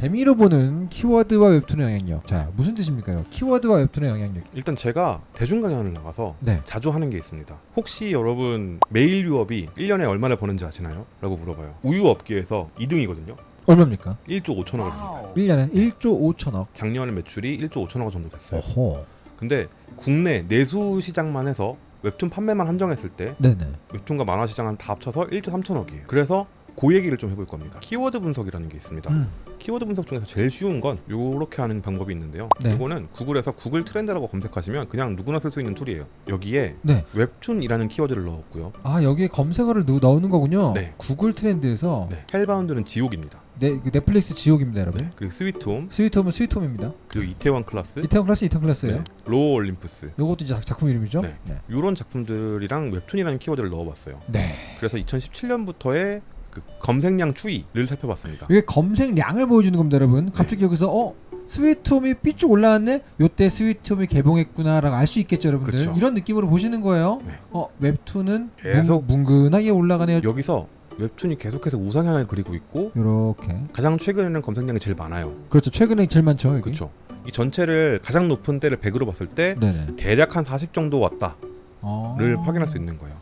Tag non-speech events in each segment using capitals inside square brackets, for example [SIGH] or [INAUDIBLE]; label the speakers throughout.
Speaker 1: 재미로 보는 키워드와 웹툰의 영향력. 자, 무슨 뜻입니까요? 키워드와 웹툰의 영향력.
Speaker 2: 일단 제가 대중 강연을 나가서
Speaker 1: 네.
Speaker 2: 자주 하는 게 있습니다. 혹시 여러분 메일 유업이 1년에 얼마나 버는지 아시나요? 라고 물어봐요. 우유 업계에서 2등이거든요.
Speaker 1: 얼마입니까?
Speaker 2: 1조 5천억을 버니다
Speaker 1: 1년에 1조 5천억.
Speaker 2: 작년 매출이 1조 5천억 정도 됐어요.
Speaker 1: 어허.
Speaker 2: 근데 국내 내수 시장만 해서 웹툰 판매만 한정했을 때
Speaker 1: 네네.
Speaker 2: 웹툰과 만화 시장은 다 합쳐서 1조 3천억이에요. 그래서 그 얘기를 좀 해볼 겁니다. 키워드 분석이라는 게 있습니다.
Speaker 1: 음.
Speaker 2: 키워드 분석 중에서 제일 쉬운 건 요렇게 하는 방법이 있는데요.
Speaker 1: 네.
Speaker 2: 이거는 구글에서 구글 트렌드라고 검색하시면 그냥 누구나 쓸 수 있는 툴이에요. 여기에
Speaker 1: 네.
Speaker 2: 웹툰이라는 키워드를 넣었고요.
Speaker 1: 아 여기에 검색어를 넣, 넣는 거군요.
Speaker 2: 네.
Speaker 1: 구글 트렌드에서
Speaker 2: 네. Hellbound는 지옥입니다.
Speaker 1: 네, 그 넷플릭스 지옥입니다, 여러분.
Speaker 2: 네. 그리고 스위트홈
Speaker 1: 스위트홈은 스위트홈입니다.
Speaker 2: 그리고 이태원 클라스
Speaker 1: 이태원 클래스 이태원 클래스예요.
Speaker 2: 네. Lore Olympus
Speaker 1: 요것도 이제 작- 작품 이름이죠.
Speaker 2: 네.
Speaker 1: 네.
Speaker 2: 이런 작품들이랑 웹툰이라는 키워드를 넣어봤어요.
Speaker 1: 네.
Speaker 2: 그래서 2017년부터의 그 검색량 추이를 살펴봤습니다.
Speaker 1: 이게 검색량을 보여주는 겁니다, 여러분. 갑자기 여기서 어 스위트홈이 삐쭉 올라왔네. 요때 스위트홈이 개봉했구나라고 알 수 있겠죠, 여러분들.
Speaker 2: 그쵸.
Speaker 1: 이런 느낌으로 보시는 거예요.
Speaker 2: 네.
Speaker 1: 어 웹툰은
Speaker 2: 계속-
Speaker 1: 뭉, 뭉근하게 올라가네요.
Speaker 2: 여기서 웹툰이 계속해서 우상향을 그리고 있고
Speaker 1: 요렇게.
Speaker 2: 가장 최근에는 검색량이 제일 많아요.
Speaker 1: 그렇죠. 최근에 제일 많죠, 여기.
Speaker 2: 그렇죠. 이 전체를 가장 높은 때를 100으로 봤을 때
Speaker 1: 네네.
Speaker 2: 대략 한 40 정도 왔다를
Speaker 1: 어...
Speaker 2: 확인할 수 있는 거예요.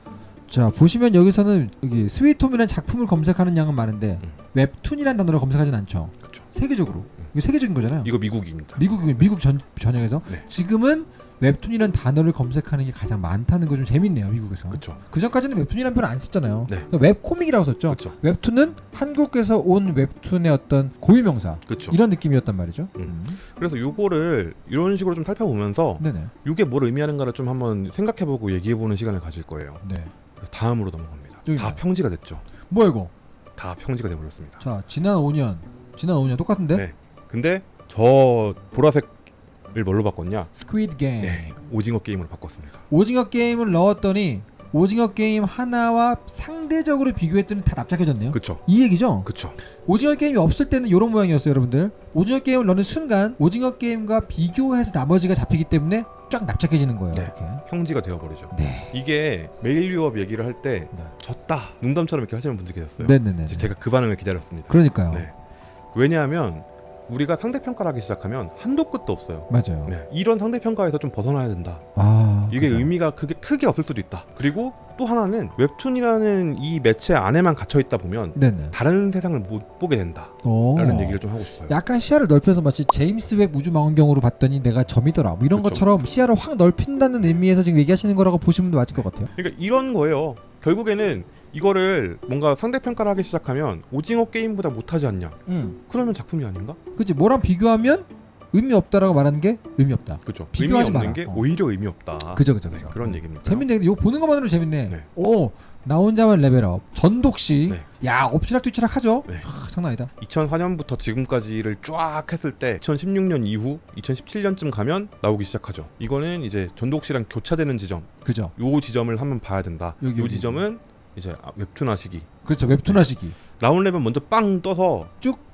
Speaker 1: 자 보시면 여기서는 여기 스위트홈이라는 작품을 검색하는 양은 많은데
Speaker 2: 음.
Speaker 1: 웹툰이라는 단어를 검색하진 않죠.
Speaker 2: 그렇죠.
Speaker 1: 세계적으로.
Speaker 2: 음.
Speaker 1: 이거 세계적인 거잖아요.
Speaker 2: 이거 미국입니다.
Speaker 1: 미국 미국 전 전역에서
Speaker 2: 네.
Speaker 1: 지금은 웹툰이라는 단어를 검색하는 게 가장 많다는 거 좀 재밌네요 미국에서.
Speaker 2: 그렇죠.
Speaker 1: 그 전까지는 웹툰이라는 표현 안 썼잖아요.
Speaker 2: 네.
Speaker 1: 그러니까 webcomic이라고 썼죠.
Speaker 2: 그렇죠.
Speaker 1: 웹툰은 한국에서 온 웹툰의 어떤 고유명사
Speaker 2: 그렇죠.
Speaker 1: 이런 느낌이었단 말이죠.
Speaker 2: 음. 그래서 요거를 이런 식으로 좀 살펴보면서
Speaker 1: 네네.
Speaker 2: 이게 뭘 의미하는가를 좀 한번 생각해보고 얘기해보는 시간을 가질 거예요.
Speaker 1: 네.
Speaker 2: 그래서 다음으로 넘어갑니다.
Speaker 1: 여기
Speaker 2: 다
Speaker 1: 봐요.
Speaker 2: 평지가 됐죠.
Speaker 1: 뭐야 이거?
Speaker 2: 다 평지가 돼버렸습니다.
Speaker 1: 자 지난 5년, 지난 5년 똑같은데?
Speaker 2: 네. 근데 저 보라색을 뭘로 바꿨냐?
Speaker 1: Squid Game.
Speaker 2: 네. 오징어 게임으로 바꿨습니다.
Speaker 1: 오징어 게임을 넣었더니 오징어 게임 하나와 상대적으로 비교했더니 다 납작해졌네요.
Speaker 2: 그쵸?
Speaker 1: 이 얘기죠?
Speaker 2: 그쵸?
Speaker 1: 오징어 게임이 없을 때는 이런 모양이었어요, 여러분들. 오징어 게임을 넣는 순간 오징어 게임과 비교해서 나머지가 잡히기 때문에 쫙 납작해지는 거예요.
Speaker 2: 네.
Speaker 1: 이렇게.
Speaker 2: 평지가 되어버리죠.
Speaker 1: 네.
Speaker 2: 이게 메일 유업 얘기를 할 때
Speaker 1: 네.
Speaker 2: 졌다 농담처럼 이렇게 하시는 분들이 계셨어요.
Speaker 1: 네네네.
Speaker 2: 제가 그 반응을 기다렸습니다.
Speaker 1: 그러니까요.
Speaker 2: 네. 왜냐하면 우리가 상대평가를 하기 시작하면 한도 끝도 없어요.
Speaker 1: 맞아요.
Speaker 2: 네. 이런 상대평가에서 좀 벗어나야 된다.
Speaker 1: 아
Speaker 2: 이게
Speaker 1: 그죠.
Speaker 2: 의미가 크게, 크게 없을 수도 있다. 그리고 또 하나는 웹툰이라는 이 매체 안에만 갇혀 있다 보면
Speaker 1: 네네.
Speaker 2: 다른 세상을 못 보게 된다라는
Speaker 1: 오.
Speaker 2: 얘기를 좀 하고 싶어요.
Speaker 1: 약간 시야를 넓혀서 마치 제임스 웹 우주 망원경으로 봤더니 내가 점이더라. 뭐 이런
Speaker 2: 그쵸.
Speaker 1: 것처럼 시야를 확 넓힌다는 의미에서 지금 얘기하시는 거라고 보시면 맞을 것 같아요.
Speaker 2: 그러니까 이런 거예요. 결국에는 이거를 뭔가 상대평가를 하기 시작하면 오징어 게임보다 못하지 않냐?
Speaker 1: 음.
Speaker 2: 그러면 작품이 아닌가?
Speaker 1: 그치 뭐랑 비교하면 의미 없다라고 말하는 게 의미 없다.
Speaker 2: 그렇죠. 의미
Speaker 1: 비교하지 마라.
Speaker 2: 게
Speaker 1: 어.
Speaker 2: 오히려 의미 없다.
Speaker 1: 그죠 그죠
Speaker 2: 네,
Speaker 1: 그죠.
Speaker 2: 그런 얘기입니다.
Speaker 1: 재밌네. 근데 이거 보는 것만으로 재밌네.
Speaker 2: 네.
Speaker 1: 오, 나 혼자만 레벨업. 전독시.
Speaker 2: 네.
Speaker 1: 야, 엎치락 뒤치락 하죠?
Speaker 2: 네.
Speaker 1: 아, 장난 아니다.
Speaker 2: 2004년부터 지금까지를 쫙 했을 때 2016년 이후 2017년쯤 가면 나오기 시작하죠. 이거는 이제 전독시랑 교차되는 지점,
Speaker 1: 그죠?
Speaker 2: 요 지점을 한번 봐야 된다.
Speaker 1: 여기,
Speaker 2: 요. 지점은 이제 아, 웹툰 하시기.
Speaker 1: 그렇죠. 웹툰 하시기.
Speaker 2: 나온랩은 먼저 빵 떠서
Speaker 1: 쭉.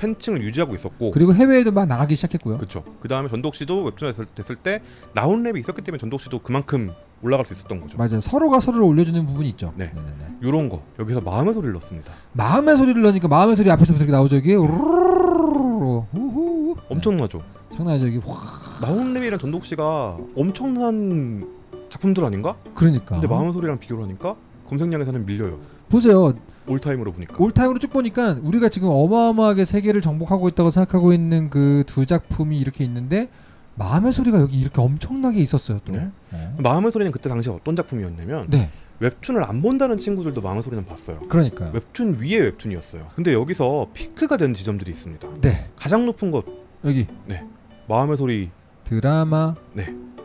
Speaker 2: 팬층을 유지하고 있었고
Speaker 1: 그리고 해외에도 막 나가기 시작했고요.
Speaker 2: 그렇죠. 그 다음에 전독시도 웹툰 했을, 됐을 때 나온 랩이 있었기 때문에 전독시도 그만큼 올라갈 수 있었던 거죠.
Speaker 1: 맞아요. 서로가 서로를 올려주는 부분이 있죠.
Speaker 2: 네.
Speaker 1: 네네네.
Speaker 2: 요런 거 여기서 마음의 소리를 넣습니다.
Speaker 1: 마음의 소리를 넣으니까 마음의 소리 앞에서부터 이렇게 나오죠. 이게 우르르르르르 우후.
Speaker 2: 엄청나죠.
Speaker 1: 장난 아니죠. 이게 확.
Speaker 2: 나온 랩이랑 전독시가 엄청난 작품들 아닌가?
Speaker 1: 그러니까.
Speaker 2: 근데 마음의 소리랑 비교를 하니까 검색량에서는 밀려요.
Speaker 1: 보세요.
Speaker 2: 올타임으로 보니까.
Speaker 1: 올타임으로 쭉 보니까 우리가 지금 어마어마하게 세계를 정복하고 있다고 생각하고 있는 그 두 작품이 이렇게 있는데 마음의 소리가 여기 이렇게 엄청나게 있었어요 또.
Speaker 2: 네.
Speaker 1: 어.
Speaker 2: 마음의 소리는 그때 당시 어떤 작품이었냐면
Speaker 1: 네.
Speaker 2: 웹툰을 안 본다는 친구들도 마음의 소리는 봤어요.
Speaker 1: 그러니까요.
Speaker 2: 웹툰 위에 웹툰이었어요. 근데 여기서 피크가 된 지점들이 있습니다.
Speaker 1: 네.
Speaker 2: 가장 높은 것
Speaker 1: 여기
Speaker 2: 마음의 소리
Speaker 1: 드라마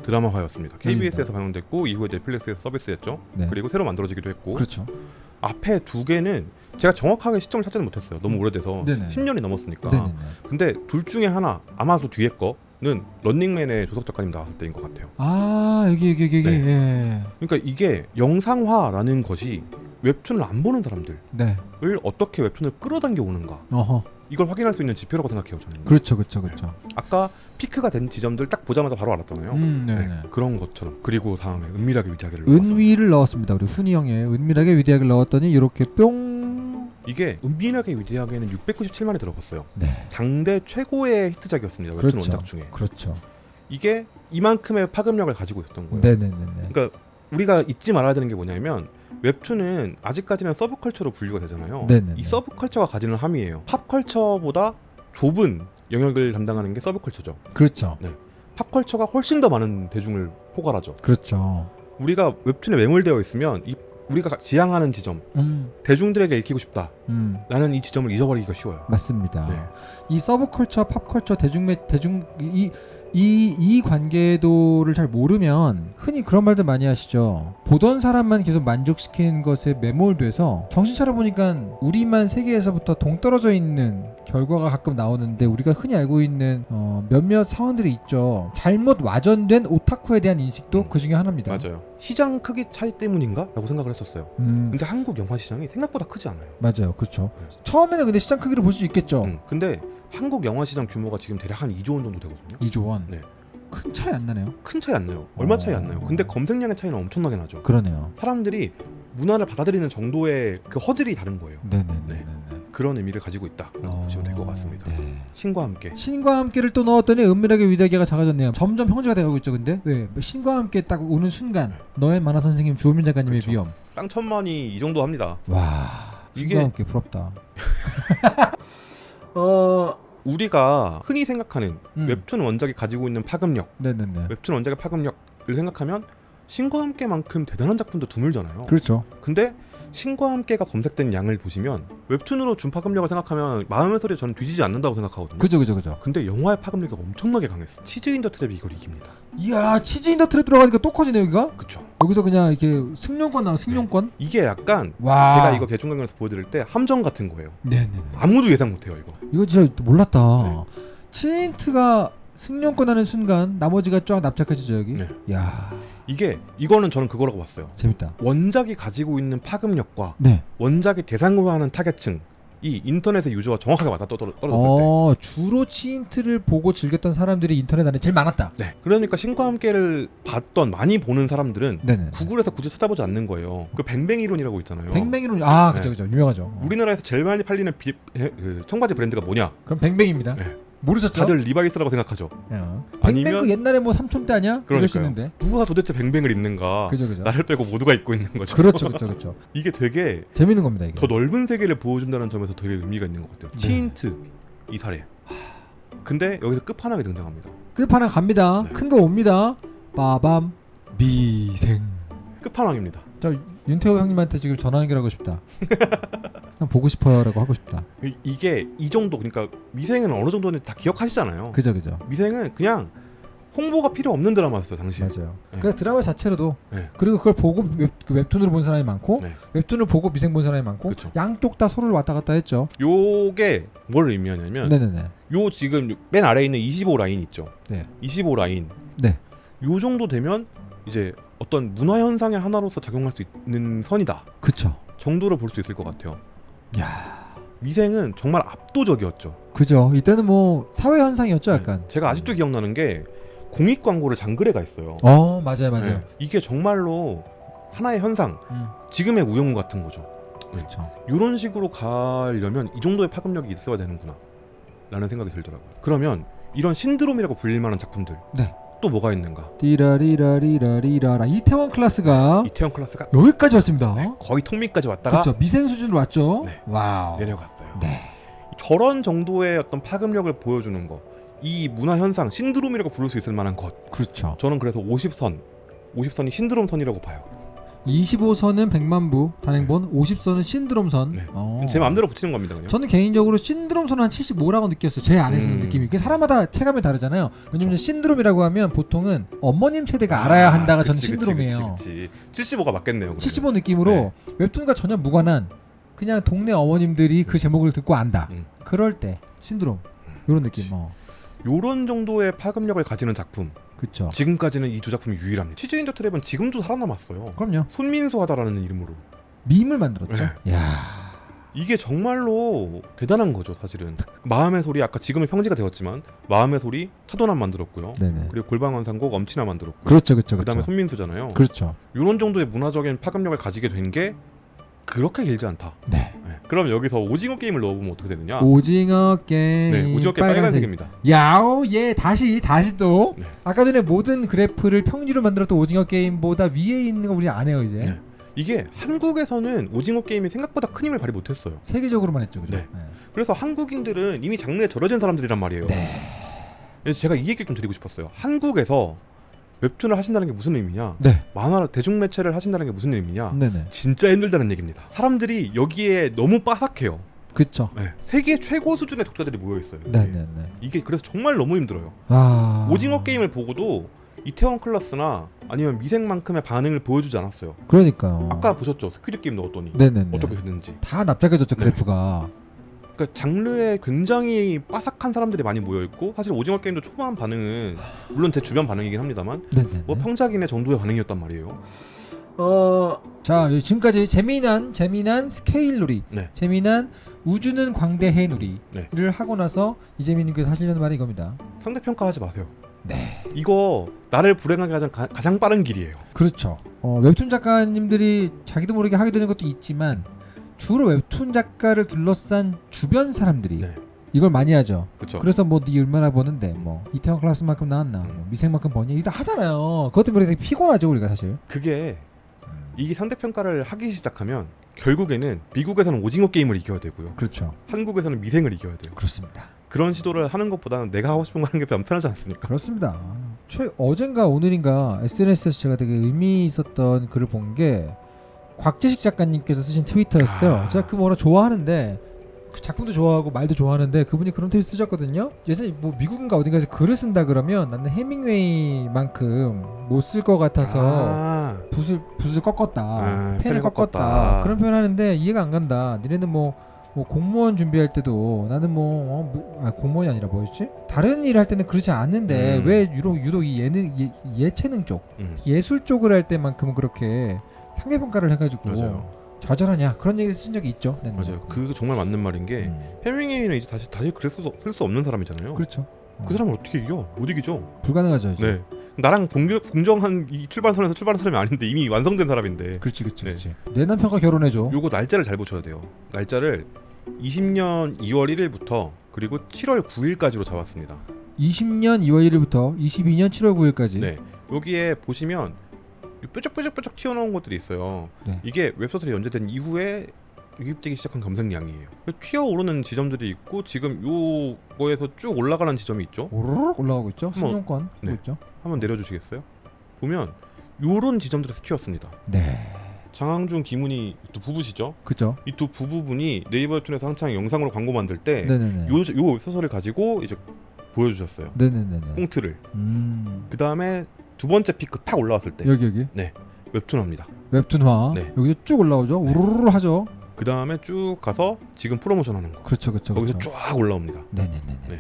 Speaker 2: 드라마화였습니다. KBS에서. 방영됐고 이후에 넷플릭스에서 서비스했죠.
Speaker 1: 네.
Speaker 2: 그리고 새로 만들어지기도 했고
Speaker 1: 그렇죠.
Speaker 2: 앞에 두 개는 제가 정확하게 시점을 찾지는 못했어요. 너무 오래돼서
Speaker 1: 네네.
Speaker 2: 10년이 넘었으니까.
Speaker 1: 네네네.
Speaker 2: 근데 둘 중에 하나 아마도 뒤에 거는 런닝맨의 조석 작가님 나왔을 때인 것 같아요.
Speaker 1: 아 여기 여기 여기.
Speaker 2: 네.
Speaker 1: 예.
Speaker 2: 그러니까 이게 영상화라는 것이 웹툰을 안 보는 사람들을
Speaker 1: 네.
Speaker 2: 어떻게 웹툰을 끌어당겨 오는가
Speaker 1: 어허.
Speaker 2: 이걸 확인할 수 있는 지표라고 생각해요 저는.
Speaker 1: 그렇죠 그렇죠 그렇죠.
Speaker 2: 아까 피크가 된 지점들 딱 보자마자 바로 알았잖아요.
Speaker 1: 음 네네.
Speaker 2: 네, 그런 것처럼 그리고 다음에 은밀하게 위대하게를 넣었어요.
Speaker 1: 은위를 넣었습니다. 우리 훈이 형의 은밀하게 위대하게 넣었더니 이렇게 뿅
Speaker 2: 이게 은밀하게 위대하게는 697만이 들어갔어요.
Speaker 1: 네.
Speaker 2: 당대 최고의 히트작이었습니다. 웹툰
Speaker 1: 그렇죠.
Speaker 2: 원작 중에.
Speaker 1: 그렇죠.
Speaker 2: 이게 이만큼의 파급력을 가지고 있었던 거예요.
Speaker 1: 네네네네.
Speaker 2: 그러니까 우리가 잊지 말아야 되는 게 뭐냐면 웹툰은 아직까지는 서브컬처로 분류가 되잖아요.
Speaker 1: 네네네.
Speaker 2: 이 서브컬처가 가지는 함이에요. 팝컬처보다 좁은 영역을 담당하는 게 서브컬처죠.
Speaker 1: 그렇죠.
Speaker 2: 팝컬처가 훨씬 더 많은 대중을 포괄하죠.
Speaker 1: 그렇죠.
Speaker 2: 우리가 웹툰에 매몰되어 있으면 이 우리가 지향하는 지점,
Speaker 1: 음,
Speaker 2: 대중들에게 읽히고 싶다.
Speaker 1: 음.
Speaker 2: 나는 이 지점을 잊어버리기가 쉬워요.
Speaker 1: 맞습니다.
Speaker 2: 네.
Speaker 1: 이 서브컬처, 팝컬처, 대중매 대중 이 이, 이 관계도를 잘 모르면 흔히 그런 말들 많이 하시죠. 보던 사람만 계속 만족시키는 것에 매몰돼서 정신 차려보니까 우리만 세계에서부터 동떨어져 있는 결과가 가끔 나오는데 우리가 흔히 알고 있는 어, 몇몇 상황들이 있죠. 잘못 와전된 오타쿠에 대한 인식도
Speaker 2: 음.
Speaker 1: 그 중에 하나입니다.
Speaker 2: 맞아요. 시장 크기 차이 때문인가? 라고 생각을 했었어요.
Speaker 1: 음,
Speaker 2: 근데 한국 영화 시장이 생각보다 크지 않아요.
Speaker 1: 맞아요. 그렇죠.
Speaker 2: 네.
Speaker 1: 처음에는 근데 시장 크기를 볼 수 있겠죠.
Speaker 2: 음, 근데 한국 영화 시장 규모가 지금 대략 한 2조 원 정도 되거든요.
Speaker 1: 2조 원.
Speaker 2: 네.
Speaker 1: 큰 차이 안 나네요.
Speaker 2: 큰 차이 안 나요. 얼마 차이 안 나요.
Speaker 1: 어.
Speaker 2: 근데 검색량의 차이는 엄청나게 나죠.
Speaker 1: 그러네요.
Speaker 2: 사람들이 문화를 받아들이는 정도의 그 허들이 다른 거예요.
Speaker 1: 네네네.
Speaker 2: 네. 그런 의미를 가지고 있다라고 보시면 될 것 같습니다.
Speaker 1: 네.
Speaker 2: 신과 함께
Speaker 1: 신과 함께를 또 넣었더니 은밀하게 위대하게가 작아졌네요. 점점 형제가 되고 있죠. 근데 왜 신과 함께 딱 오는 순간 너의 만화 선생님 주호민 작가님의
Speaker 2: 그쵸.
Speaker 1: 위험.
Speaker 2: 쌍천만이 이 정도 합니다.
Speaker 1: 와
Speaker 2: 이게-
Speaker 1: 신과 함께 부럽다. [LAUGHS]
Speaker 2: 어 우리가 흔히 생각하는
Speaker 1: 음.
Speaker 2: 웹툰 원작이 가지고 있는 파급력,
Speaker 1: 네네네.
Speaker 2: 웹툰 원작의 파급력을 생각하면 신과 함께만큼 대단한 작품도 드물잖아요.
Speaker 1: 그렇죠.
Speaker 2: 근데 신과 함께가 검색된 양을 보시면 웹툰으로 준 파급력을 생각하면 마음의 소리에 저는 뒤지지 않는다고 생각하거든요.
Speaker 1: 그죠 그죠 그죠.
Speaker 2: 근데 영화의 파급력이 엄청나게 강했어. 치즈 인더 트랩이 이걸 이깁니다.
Speaker 1: 이야 치즈 인더 트랩 들어가니까 또 커지네 여기가.
Speaker 2: 그쵸?
Speaker 1: 여기서 그냥 이렇게 성층권 나와 성층권.
Speaker 2: 이게 약간
Speaker 1: 와.
Speaker 2: 제가 이거 대중강연에서 보여드릴 때 함정 같은 거예요.
Speaker 1: 네네.
Speaker 2: 아무도 예상 못해요 이거.
Speaker 1: 이거 진짜 몰랐다.
Speaker 2: 네.
Speaker 1: 치인트가 성층권 하는 순간 나머지가 쫙 납작해지죠 여기.
Speaker 2: 네.
Speaker 1: 야
Speaker 2: 이게 이거는 저는 그거라고 봤어요.
Speaker 1: 재밌다.
Speaker 2: 원작이 가지고 있는 파급력과
Speaker 1: 네.
Speaker 2: 원작이 대상으로 하는 타겟층 이 인터넷의 유저와 정확하게 맞아 떨어- 떨어졌을 때.
Speaker 1: 어 주로 치인트를 보고 즐겼던 사람들이 인터넷 안에 제일 많았다.
Speaker 2: 네. 그러니까 신과 함께를 봤던 많이 보는 사람들은
Speaker 1: 네네.
Speaker 2: 구글에서 굳이 찾아보지 않는 거예요. 그 뱅뱅 이론이라고 있잖아요.
Speaker 1: 뱅뱅 이론 아
Speaker 2: 네.
Speaker 1: 그죠 그죠 유명하죠.
Speaker 2: 우리나라에서 제일 많이 팔리는 비, 에, 그 청바지 브랜드가 뭐냐?
Speaker 1: 그럼 뱅뱅입니다.
Speaker 2: 네.
Speaker 1: 모르셨죠?
Speaker 2: 다들 리바이스라고 생각하죠.
Speaker 1: 어.
Speaker 2: 아니면-
Speaker 1: 그 옛날에 뭐 삼촌 때 아니야?
Speaker 2: 그러니까요. 누가 도대체 뱅뱅을 입는가?
Speaker 1: 그죠 그죠.
Speaker 2: 나를 빼고 모두가 입고 있는 거죠.
Speaker 1: 그렇죠 [LAUGHS] 그렇죠 그렇죠.
Speaker 2: 이게 되게
Speaker 1: 재밌는 겁니다 이게.
Speaker 2: 더 넓은 세계를 보여준다는 점에서 되게 의미가 있는 것 같아요.
Speaker 1: 네.
Speaker 2: 치인트 이 사례. 근데 여기서 끝판왕이 등장합니다.
Speaker 1: 끝판왕 갑니다.
Speaker 2: 네.
Speaker 1: 큰거 옵니다. 빠밤 미생.
Speaker 2: 끝판왕입니다.
Speaker 1: 저 윤태호 형님한테 지금 전화 연결하고 싶다. 그냥 보고 싶어요라고 하고 싶다.
Speaker 2: 이- 이게 이 정도 그러니까 미생은 어느 정도는 다 기억하시잖아요.
Speaker 1: 그죠 그죠.
Speaker 2: 미생은 그냥 홍보가 필요 없는 드라마였어요 당시.
Speaker 1: 맞아요.
Speaker 2: 네.
Speaker 1: 그 드라마 자체로도
Speaker 2: 네.
Speaker 1: 그리고 그걸 보고 웹, 그 웹툰으로 본 사람이 많고
Speaker 2: 네.
Speaker 1: 웹툰을 보고 미생 본 사람이 많고
Speaker 2: 그쵸.
Speaker 1: 양쪽 다 서로를 왔다 갔다 했죠.
Speaker 2: 요게 뭘 의미하냐면
Speaker 1: 네네네.
Speaker 2: 요 지금 맨 아래에 있는 25 라인 있죠.
Speaker 1: 네.
Speaker 2: 25 라인.
Speaker 1: 네.
Speaker 2: 요 정도 되면 이제 어떤 문화 현상의 하나로서 작용할 수 있는 선이다
Speaker 1: 그쵸.
Speaker 2: 정도로 볼 수 있을 것 같아요.
Speaker 1: 야.
Speaker 2: 미생은 정말 압도적이었죠.
Speaker 1: 그죠. 이때는 뭐 사회 현상이었죠, 약간.
Speaker 2: 네. 제가 아직도 기억나는 게 공익 광고를 장글에가 있어요.
Speaker 1: 어, 맞아요, 맞아요.
Speaker 2: 네. 이게 정말로 하나의 현상,
Speaker 1: 음,
Speaker 2: 지금의 우영우 같은 거죠.
Speaker 1: 그렇죠.
Speaker 2: 이런 식으로 가려면 이 정도의 파급력이 있어야 되는구나 라는 생각이 들더라고요. 그러면 이런 신드롬이라고 불릴 만한 작품들
Speaker 1: 네.
Speaker 2: 또 뭐가 있는가?
Speaker 1: 띠라리라리라리라라 이태원 클래스가
Speaker 2: 이태원 클라스가
Speaker 1: 여기까지 왔습니다.
Speaker 2: 거의 턱밑까지 왔다가
Speaker 1: 그렇죠. 미생 수준으로 왔죠.
Speaker 2: 네.
Speaker 1: 와우.
Speaker 2: 내려갔어요.
Speaker 1: 네.
Speaker 2: 저런 정도의 어떤 파급력을 보여주는 거, 이 문화 현상 신드롬이라고 부를 수 있을 만한 것,
Speaker 1: 그렇죠.
Speaker 2: 저는 그래서 50선, 50선이 신드롬 선이라고 봐요.
Speaker 1: 25선은 100만 부 단행본, 50선은 신드롬선.
Speaker 2: 네.
Speaker 1: 어.
Speaker 2: 제 마음대로 붙이는 겁니다, 그냥.
Speaker 1: 저는 개인적으로 신드롬선 한 75라고 느꼈어요. 제 안에서는
Speaker 2: 음.
Speaker 1: 느낌이. 그 사람마다 체감이 다르잖아요. 왜냐면 신드롬이라고 하면 보통은 어머님 세대가 알아야 한다가 저는
Speaker 2: 그치, 그치,
Speaker 1: 신드롬이에요.
Speaker 2: 그치, 그치. 75가 맞겠네요. 그러면.
Speaker 1: 75 느낌으로
Speaker 2: 네.
Speaker 1: 웹툰과 전혀 무관한 그냥 동네 어머님들이 그 제목을 듣고 안다.
Speaker 2: 음.
Speaker 1: 그럴 때 신드롬 이런 느낌. 어.
Speaker 2: 요런 정도의 파급력을 가지는 작품
Speaker 1: 그쵸.
Speaker 2: 지금까지는 이 두 작품이 유일합니다. 치즈 인더 트랩은 지금도 살아남았어요.
Speaker 1: 그럼요.
Speaker 2: 손민수 하다라는 이름으로.
Speaker 1: 밈을 만들었죠.
Speaker 2: 네.
Speaker 1: 야.
Speaker 2: 이게 정말로 대단한 거죠, 사실은. 마음의 소리 아까 지금은 평지가 되었지만 마음의 소리 차도남 만들었고요.
Speaker 1: 네네.
Speaker 2: 그리고 골방환상곡 엄친아 만들었고.
Speaker 1: 그렇죠, 그렇죠,
Speaker 2: 그다음에
Speaker 1: 그렇죠.
Speaker 2: 손민수잖아요.
Speaker 1: 그렇죠.
Speaker 2: 이런 정도의 문화적인 파급력을 가지게 된 게 그렇게 길지 않다.
Speaker 1: 네.
Speaker 2: 네. 그럼 여기서 오징어 게임을 넣어보면 어떻게 되느냐?
Speaker 1: 오징어 게임.
Speaker 2: 네, 오징어 게임 빨간색 입니다.
Speaker 1: 야오 예 다시 다시 또
Speaker 2: 네.
Speaker 1: 아까 전에 모든 그래프를 평지로 만들었던 오징어 게임보다 위에 있는 거 우리 안 해요 이제
Speaker 2: 네. 이게 한국에서는 오징어 게임이 생각보다 큰 힘을 발휘 못했어요.
Speaker 1: 세계적으로만 했죠 그죠?
Speaker 2: 네. 그래서 한국인들은 이미 장르에 절여진 사람들이란 말이에요.
Speaker 1: 네.
Speaker 2: 제가 이 얘기를 좀 드리고 싶었어요. 한국에서 웹툰을 하신다는 게 무슨 의미냐?
Speaker 1: 네.
Speaker 2: 만화 대중매체를 하신다는 게 무슨 의미냐?
Speaker 1: 네네.
Speaker 2: 진짜 힘들다는 얘기입니다. 사람들이 여기에 너무 빠삭해요.
Speaker 1: 그쵸.
Speaker 2: 네. 세계 최고 수준의 독자들이 모여 있어요.
Speaker 1: 네네네.
Speaker 2: 이게 그래서 정말 너무 힘들어요.
Speaker 1: 아
Speaker 2: 오징어 게임을 보고도 이태원 클라스나 아니면 미생만큼의 반응을 보여주지 않았어요.
Speaker 1: 그러니까요.
Speaker 2: 아까 보셨죠? Squid Game 넣었더니
Speaker 1: 네네네.
Speaker 2: 어떻게 됐는지.
Speaker 1: 다 납작해졌죠
Speaker 2: 네.
Speaker 1: 그래프가.
Speaker 2: 그러니까 장르에 굉장히 빠삭한 사람들이 많이 모여 있고 사실 오징어 게임도 초반 반응은 물론 제 주변 반응이긴 합니다만
Speaker 1: 네네.
Speaker 2: 뭐 평작인의 정도의 반응이었단 말이에요.
Speaker 1: 어. 자 지금까지 재미난 재미난 스케일 놀이,
Speaker 2: 네.
Speaker 1: 재미난 우주는 광대해 놀이를
Speaker 2: 네.
Speaker 1: 하고 나서 이재민님께서 하시려는 말이 이겁니다.
Speaker 2: 상대 평가하지 마세요.
Speaker 1: 네.
Speaker 2: 이거 나를 불행하게 하는 가, 가장 빠른 길이에요.
Speaker 1: 그렇죠. 어, 웹툰 작가님들이 자기도 모르게 하게 되는 것도 있지만 주로 웹툰 작가를 둘러싼 주변 사람들이
Speaker 2: 네.
Speaker 1: 이걸 많이 하죠.
Speaker 2: 그렇죠.
Speaker 1: 그래서 뭐네 얼마나 버는데 뭐 이태원 클래스만큼 나왔나,
Speaker 2: 음.
Speaker 1: 뭐 미생만큼 버니 이거 다 하잖아요. 그것 때문에 되게 피곤하죠 우리가 사실.
Speaker 2: 그게 이게 상대 평가를 하기 시작하면 결국에는 미국에서는 오징어 게임을 이겨야 되고요.
Speaker 1: 그렇죠.
Speaker 2: 한국에서는 미생을 이겨야 돼요.
Speaker 1: 그렇습니다.
Speaker 2: 그런 시도를 하는 것보다는 내가 하고 싶은 거 하는 게 편- 편하지 않습니까?
Speaker 1: 그렇습니다. 최 어젠가 오늘인가 SNS에서 제가 되게 의미 있었던 글을 본 게 곽재식 작가님께서 쓰신 트위터였어요.
Speaker 2: 아.
Speaker 1: 제가 그 뭐라 좋아하는데 그 작품도 좋아하고 말도 좋아하는데 그분이 그런 트윗 쓰셨거든요. 예전에 뭐 미국인가 어딘가에서 글을 쓴다 그러면 나는 해밍웨이만큼 못 쓸 것 같아서
Speaker 2: 아,
Speaker 1: 붓을 붓을 꺾었다,
Speaker 2: 아,
Speaker 1: 펜을
Speaker 2: 펜을
Speaker 1: 꺾었다.
Speaker 2: 꺾었다.
Speaker 1: 그런 표현하는데 이해가 안 간다. 니네는 뭐, 뭐 공무원 준비할 때도 나는 뭐, 어, 뭐- 아, 공무원이 아니라 뭐였지? 다른 일 할 때는 그렇지 않는데
Speaker 2: 음.
Speaker 1: 왜 유독 유독 이 예능 예, 예체능 쪽
Speaker 2: 음,
Speaker 1: 예술 쪽을 할 때만큼은 그렇게 상대 평가를 해가지고
Speaker 2: 맞아요.
Speaker 1: 좌절하냐 그런 얘기 쓴 적이 있죠. 네, 네.
Speaker 2: 맞아요. 그 정말 맞는 말인 게
Speaker 1: 음.
Speaker 2: 해밍웨이는 이제 다시 다시 그럴 수, 없는 사람이잖아요. 그,
Speaker 1: 그렇죠. 어,
Speaker 2: 사람을 어떻게 이겨? 못 이기죠.
Speaker 1: 불가능하죠. 이제.
Speaker 2: 네. 나랑 공정, 공정한 이 출발선에서 출발한 사람이 아닌데 이미 완성된 사람인데
Speaker 1: 그렇지, 그렇지,
Speaker 2: 네.
Speaker 1: 그렇지. 내 남편과 결혼해줘.
Speaker 2: 요거 날짜를 잘 보셔야 돼요. 날짜를 20년 2월 1일부터 그리고 7월 9일까지로 잡았습니다.
Speaker 1: 20년 2월 1일부터 22년 7월 9일까지.
Speaker 2: 네. 여기에 보시면 뾰족뾰족뾰족 튀어나온 것들이 있어요.
Speaker 1: 네.
Speaker 2: 이게 웹소설이 연재된 이후에 유입되기 시작한 검색량이에요. 튀어오르는 지점들이 있고 지금 요거에서 쭉 올라가는 지점이 있죠.
Speaker 1: 오르륵 올라가고 있죠. 신용권
Speaker 2: 네.
Speaker 1: 있죠.
Speaker 2: 한번 내려주시겠어요? 보면 요런 지점들에서 튀었습니다.
Speaker 1: 네.
Speaker 2: 장항준, 김훈이 두 부부시죠.
Speaker 1: 그죠.
Speaker 2: 이 두 부부분이 네이버 웹툰에서 한창 영상으로 광고 만들 때
Speaker 1: 네네네.
Speaker 2: 요, 요 소설을 가지고 이제 보여주셨어요.
Speaker 1: 네네네네.
Speaker 2: 꽁트를.
Speaker 1: 음.
Speaker 2: 그 다음에 두 번째 피크 팍 올라왔을 때
Speaker 1: 여기 여기
Speaker 2: 웹툰합니다.
Speaker 1: 웹툰화
Speaker 2: 네.
Speaker 1: 여기서 쭉 올라오죠. 우르르 하죠.
Speaker 2: 그 다음에 쭉 가서 지금 프로모션 하는 거.
Speaker 1: 그렇죠, 그렇죠.
Speaker 2: 거기서
Speaker 1: 그렇죠.
Speaker 2: 쫙 올라옵니다.
Speaker 1: 네네네네.
Speaker 2: 네.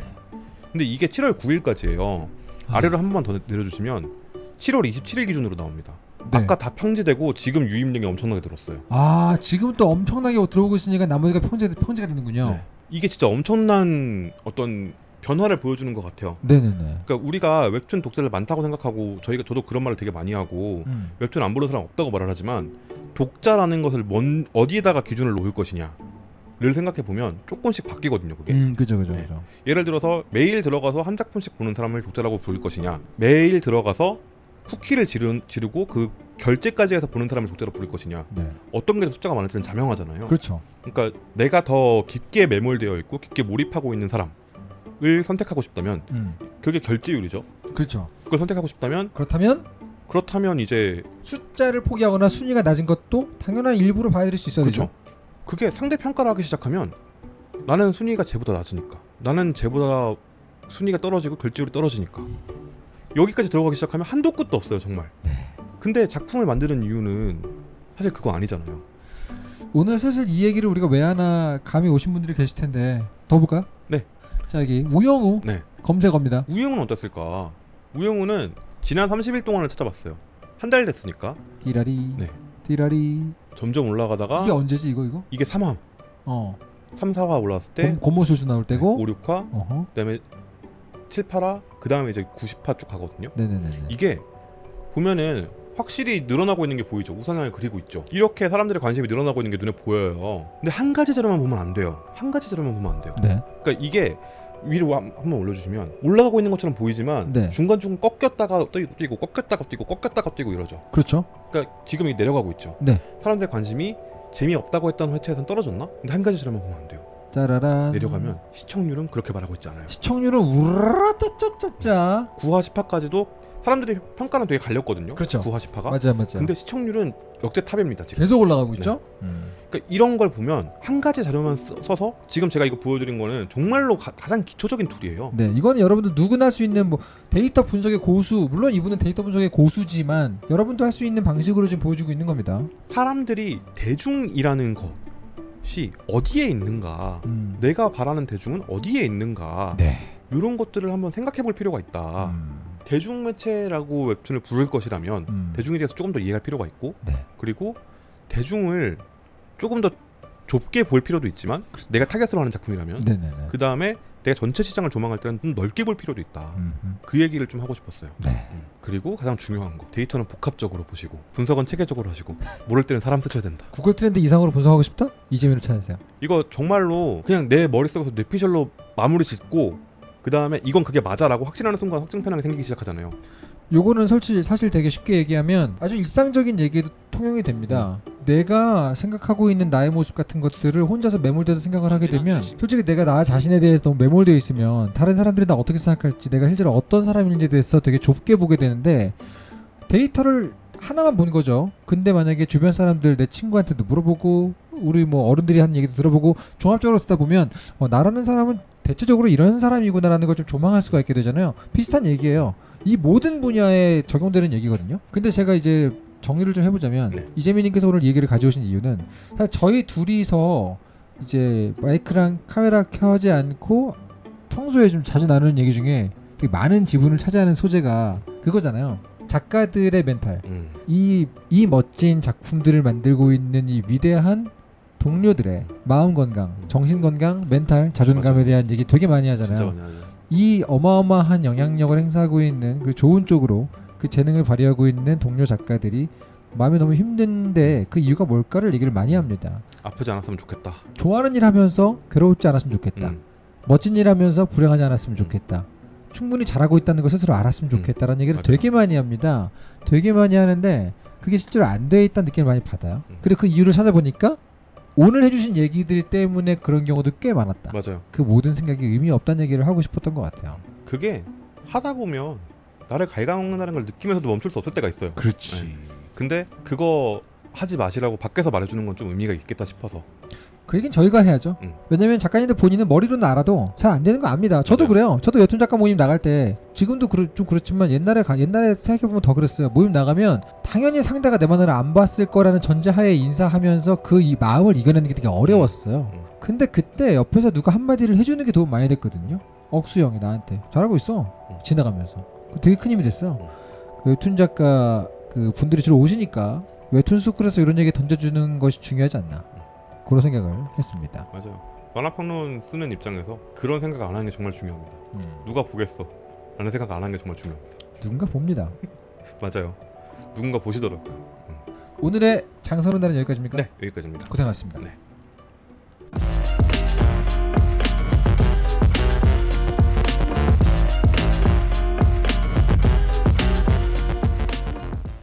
Speaker 2: 근데 이게 7월 9일까지예요.
Speaker 1: 아,
Speaker 2: 아래로 한 번만 더 내려주시면 7월 27일 기준으로 나옵니다.
Speaker 1: 네.
Speaker 2: 아까 다 평지되고 지금 유입력이 엄청나게 들었어요.
Speaker 1: 아 지금 또 엄청나게 들어오고 있으니까 나머지가 평제 평제가 되는군요.
Speaker 2: 네. 이게 진짜 엄청난 어떤 변화를 보여주는 것 같아요.
Speaker 1: 네. 네네
Speaker 2: 그러니까 우리가 웹툰 독자들 많다고 생각하고 저희가 저도 그런 말을 되게 많이 하고
Speaker 1: 음.
Speaker 2: 웹툰 안 보는 사람 없다고 말을 하지만 독자라는 것을 뭔 어디에다가 기준을 놓을 것이냐 를 생각해 보면 조금씩 바뀌거든요. 그게
Speaker 1: 음, 그죠, 그죠,
Speaker 2: 네.
Speaker 1: 그죠.
Speaker 2: 예를 들어서 매일 들어가서 한 작품씩 보는 사람을 독자라고 부를 것이냐 매일 들어가서 쿠키를 지르, 지르고 그 결제까지 해서 보는 사람을 독자로 부를 것이냐
Speaker 1: 네,
Speaker 2: 어떤 게 더 숫자가 많을지는 자명하잖아요.
Speaker 1: 그렇죠.
Speaker 2: 그러니까 내가 더 깊게 매몰되어 있고 깊게 몰입하고 있는 사람 을 선택하고 싶다면
Speaker 1: 음,
Speaker 2: 그게 결제율이죠.
Speaker 1: 그렇죠.
Speaker 2: 그걸 선택하고 싶다면
Speaker 1: 그렇다면
Speaker 2: 그렇다면 이제
Speaker 1: 숫자를 포기하거나 순위가 낮은 것도 당연한 일부로 봐드릴 수 있어야
Speaker 2: 그렇죠.
Speaker 1: 되죠.
Speaker 2: 그게 상대 평가를 하기 시작하면 나는 순위가 쟤보다 낮으니까 나는 쟤보다 순위가 떨어지고 결제율이 떨어지니까 여기까지 들어가기 시작하면 한도 끝도 없어요 정말.
Speaker 1: 네.
Speaker 2: 근데 작품을 만드는 이유는 사실 그거 아니잖아요.
Speaker 1: 오늘 슬슬 이 얘기를 우리가 왜 하나 감이 오신 분들이 계실 텐데 더 볼까요?
Speaker 2: 네.
Speaker 1: 자 여기 우영우
Speaker 2: 네.
Speaker 1: 검색어입니다.
Speaker 2: 우영우는 어땠을까? 우영우는 지난 30일 동안을 찾아봤어요. 한 달 됐으니까
Speaker 1: 띠라리,
Speaker 2: 네.
Speaker 1: 띠라리.
Speaker 2: 점점 올라가다가
Speaker 1: 이게 언제지 이거 이거?
Speaker 2: 이게 3화,
Speaker 1: 어.
Speaker 2: 3, 4화 올라왔을 때
Speaker 1: 곰, 곰모술수 나올 때고.
Speaker 2: 5, 6화,
Speaker 1: 어허.
Speaker 2: 그다음에 7, 8화, 그다음에 이제 90화 쭉 가거든요.
Speaker 1: 네네네.
Speaker 2: 이게 보면은 확실히 늘어나고 있는 게 보이죠. 우상향을 그리고 있죠. 이렇게 사람들의 관심이 늘어나고 있는 게 눈에 보여요. 근데 한 가지 자료만 보면 안 돼요. 한 가지 자료만 보면 안 돼요.
Speaker 1: 네.
Speaker 2: 그러니까 이게 위로 한- 한번 올려주시면 올라가고 있는 것처럼 보이지만
Speaker 1: 네.
Speaker 2: 중간중간 꺾였다가 뛰고, 꺾였다가 뛰고 꺾였다가 뛰고 이러죠.
Speaker 1: 그렇죠.
Speaker 2: 그러니까 지금 이게 내려가고 있죠.
Speaker 1: 네.
Speaker 2: 사람들의 관심이 재미없다고 했던 회차에선 떨어졌나? 근데 한 가지 자료만 보면 안 돼요.
Speaker 1: 짜라란.
Speaker 2: 내려가면 시청률은 그렇게 말하고 있지 않아요.
Speaker 1: 시청률은 우라짜짜짜짜.
Speaker 2: 9화 10화까지도 사람들이 평가는 되게 갈렸거든요.
Speaker 1: 그렇죠.
Speaker 2: 9화 10화가.
Speaker 1: 맞아 맞아.
Speaker 2: 근데 시청률은 역대 탑입니다 지금.
Speaker 1: 계속 올라가고 있죠. 음.
Speaker 2: 그러니까 이런 걸 보면 한 가지 자료만 써- 써서 지금 제가 이거 보여드린 거는 정말로 가, 장 기초적인 툴이에요.
Speaker 1: 네, 이거는 여러분들 누구나 할 수 있는 뭐 데이터 분석의 고수, 물론 이분은 데이터 분석의 고수지만 여러분도 할 수 있는 방식으로 지금 보여주고 있는 겁니다.
Speaker 2: 사람들이 대중이라는 것이 어디에 있는가,
Speaker 1: 음.
Speaker 2: 내가 바라는 대중은 어디에 있는가,
Speaker 1: 네.
Speaker 2: 이런 것들을 한번 생각해 볼 필요가 있다.
Speaker 1: 음.
Speaker 2: 대중 매체라고 웹툰을 부를 것이라면
Speaker 1: 음.
Speaker 2: 대중에 대해서 조금 더 이해할 필요가 있고,
Speaker 1: 네.
Speaker 2: 그리고 대중을 조금 더 좁게 볼 필요도 있지만 내가 타겟으로 하는 작품이라면. 그 다음에 내가 전체 시장을 조망할 때는 좀 넓게 볼 필요도 있다.
Speaker 1: 음.
Speaker 2: 그 얘기를 좀 하고 싶었어요.
Speaker 1: 네.
Speaker 2: 음. 그리고 가장 중요한 거 데이터는 복합적으로 보시고 분석은 체계적으로 하시고 모를 때는 사람 쓰셔야 된다.
Speaker 1: 구글 트렌드 이상으로 분석하고 싶다? 이재민을 찾으세요.
Speaker 2: 이거 정말로 그냥 내 머릿속에서 뇌피셜로 마무리 짓고 그 다음에 이건 그게 맞아라고 확신하는 순간 확증 편향이 생기기 시작하잖아요.
Speaker 1: 요거는 솔직히 사실 되게 쉽게 얘기하면 아주 일상적인 얘기도 통용이 됩니다. 내가 생각하고 있는 나의 모습 같은 것들을 혼자서 매몰돼서 생각을 하게 되면 솔직히 내가 나 자신에 대해서 너무 매몰되어 있으면 다른 사람들이 나 어떻게 생각할지 내가 실제로 어떤 사람인지에 대해서 되게 좁게 보게 되는데 데이터를 하나만 본 거죠. 근데 만약에 주변 사람들 내 친구한테도 물어보고 우리 뭐 어른들이 하는 얘기도 들어보고 종합적으로 듣다 보면 어, 나라는 사람은 대체적으로 이런 사람이구나라는 걸 좀 조망할 수가 있게 되잖아요. 비슷한 얘기예요. 이 모든 분야에 적용되는 얘기거든요. 근데 제가 이제 정리를 좀 해보자면
Speaker 2: 네.
Speaker 1: 이재민님께서 오늘 이 얘기를 가져오신 이유는 사실 저희 둘이서 이제 마이크랑 카메라 켜지 않고 평소에 좀 자주 나누는 얘기 중에 되게 많은 지분을 차지하는 소재가 그거잖아요. 작가들의 멘탈.
Speaker 2: 음.
Speaker 1: 이, 이 멋진 작품들을 만들고 있는 이 위대한 동료들의 마음 건강, 정신 건강, 멘탈, 자존감에
Speaker 2: 맞아요.
Speaker 1: 대한 얘기 되게 많이 하잖아요.
Speaker 2: 많이.
Speaker 1: 이 어마어마한 영향력을 행사하고 있는 그 좋은 쪽으로 그 재능을 발휘하고 있는 동료 작가들이 마음이 너무 힘든데 그 이유가 뭘까를 얘기를 많이 합니다.
Speaker 2: 아프지 않았으면 좋겠다.
Speaker 1: 좋아하는 일 하면서 괴롭지 않았으면 좋겠다.
Speaker 2: 음.
Speaker 1: 멋진 일 하면서 불행하지 않았으면 좋겠다. 충분히 잘하고 있다는 걸 스스로 알았으면
Speaker 2: 음,
Speaker 1: 좋겠다라는 얘기를
Speaker 2: 맞아요.
Speaker 1: 되게 많이 합니다. 되게 많이 하는데 그게 실제로 안 돼 있다는 느낌을 많이 받아요.
Speaker 2: 음.
Speaker 1: 그리고 그 이유를 찾아보니까 오늘 해주신 얘기들 때문에 그런 경우도 꽤 많았다.
Speaker 2: 맞아요.
Speaker 1: 그 모든 생각이 의미 없다는 얘기를 하고 싶었던 것 같아요.
Speaker 2: 그게 하다 보면 나를 갉아먹는다는 걸 느끼면서도 멈출 수 없을 때가 있어요.
Speaker 1: 그렇지.
Speaker 2: 근데 그거 하지 마시라고 밖에서 말해주는 건 좀 의미가 있겠다 싶어서
Speaker 1: 그 얘기는 저희가 해야죠.
Speaker 2: 음.
Speaker 1: 왜냐면 작가님들 본인은 머리로는 알아도 잘 안 되는 거 압니다. 저도
Speaker 2: 맞아요.
Speaker 1: 그래요. 저도 웹툰 작가 모임 나갈 때 지금도 그렇, 좀 그렇지만 옛날에 가, 옛날에 생각해 보면 더 그랬어요. 모임 나가면 당연히 상대가 내 마음을 안 봤을 거라는 전제하에 인사하면서 그 이 마음을 이겨내는 게 되게 어려웠어요.
Speaker 2: 음.
Speaker 1: 근데 그때 옆에서 누가 한마디를 해주는 게 도움 많이 됐거든요. 억수 형이 나한테 잘하고 있어.
Speaker 2: 음.
Speaker 1: 지나가면서 그거 되게 큰 힘이 됐어요.
Speaker 2: 음.
Speaker 1: 그 웹툰 작가 그 분들이 주로 오시니까 웹툰 스쿨에서 이런 얘기 던져주는 것이 중요하지 않나 그런 생각을 했습니다.
Speaker 2: 맞아요. 만화평론 쓰는 입장에서 그런 생각 안 하는 게 정말 중요합니다. 누가 보겠어? 라는 생각 안 하는 게 정말 중요합니다.
Speaker 1: 누군가 봅니다. [LAUGHS]
Speaker 2: 맞아요. 누군가 보시더라고요.
Speaker 1: 오늘의 장선은 날은 여기까지입니까?
Speaker 2: 네, 여기까지입니다.
Speaker 1: 고생하셨습니다.
Speaker 2: 네.